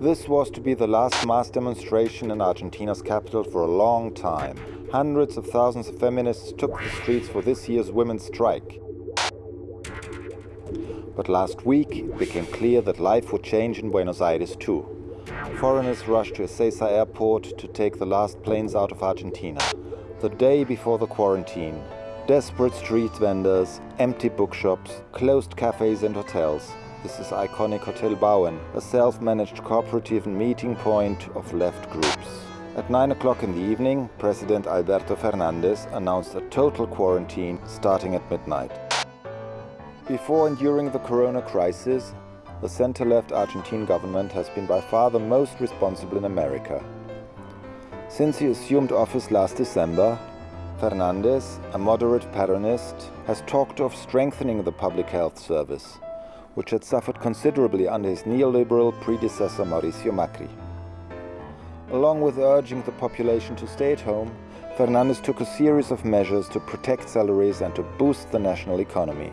This was to be the last mass demonstration in Argentina's capital for a long time. Hundreds of thousands of feminists took the streets for this year's women's strike. But last week it became clear that life would change in Buenos Aires too. Foreigners rushed to Ezeiza airport to take the last planes out of Argentina. The day before the quarantine, desperate street vendors, empty bookshops, closed cafes and hotels. This is iconic Hotel Bauen, a self-managed cooperative meeting point of left groups. At 9 o'clock in the evening, President Alberto Fernandez announced a total quarantine starting at midnight. Before and during the corona crisis, the center-left Argentine government has been by far the most responsible in America. Since he assumed office last December, Fernandez, a moderate Peronist, has talked of strengthening the public health service, which had suffered considerably under his neoliberal predecessor Mauricio Macri. Along with urging the population to stay at home, Fernandez took a series of measures to protect salaries and to boost the national economy.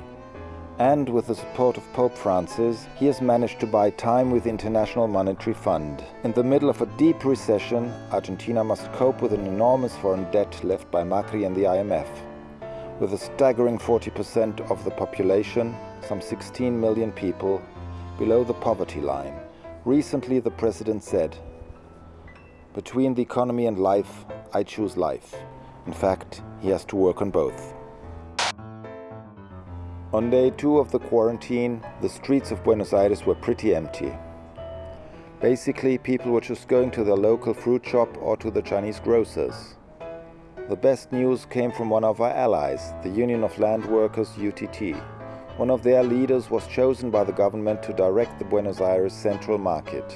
And with the support of Pope Francis, he has managed to buy time with the International Monetary Fund. In the middle of a deep recession, Argentina must cope with an enormous foreign debt left by Macri and the IMF. With a staggering 40% of the population, some 16 million people, below the poverty line. Recently the president said, between the economy and life, I choose life. In fact, he has to work on both. On day two of the quarantine, the streets of Buenos Aires were pretty empty. Basically, people were just going to their local fruit shop or to the Chinese grocers. The best news came from one of our allies, the Union of Land Workers UTT. One of their leaders was chosen by the government to direct the Buenos Aires central market.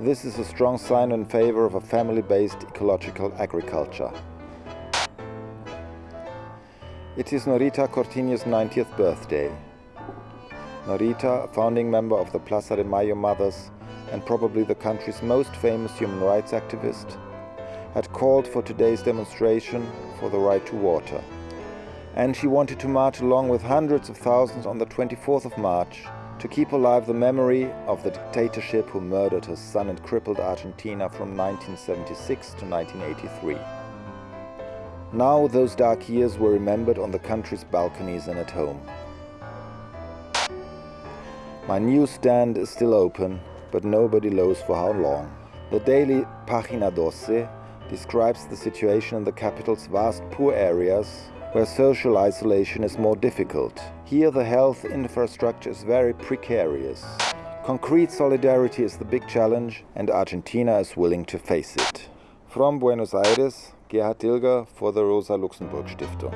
This is a strong sign in favor of a family-based ecological agriculture. It is Norita Cortiñas' 90th birthday. Norita, a founding member of the Plaza de Mayo Mothers and probably the country's most famous human rights activist, had called for today's demonstration for the right to water. And she wanted to march along with hundreds of thousands on the 24th of March to keep alive the memory of the dictatorship who murdered her son and crippled Argentina from 1976 to 1983. Now those dark years were remembered on the country's balconies and at home. My newsstand is still open, but nobody knows for how long. The daily Pagina Doce describes the situation in the capital's vast poor areas where social isolation is more difficult. Here the health infrastructure is very precarious. Concrete solidarity is the big challenge and Argentina is willing to face it. From Buenos Aires, Gerhard Dilger for the Rosa Luxemburg Stiftung.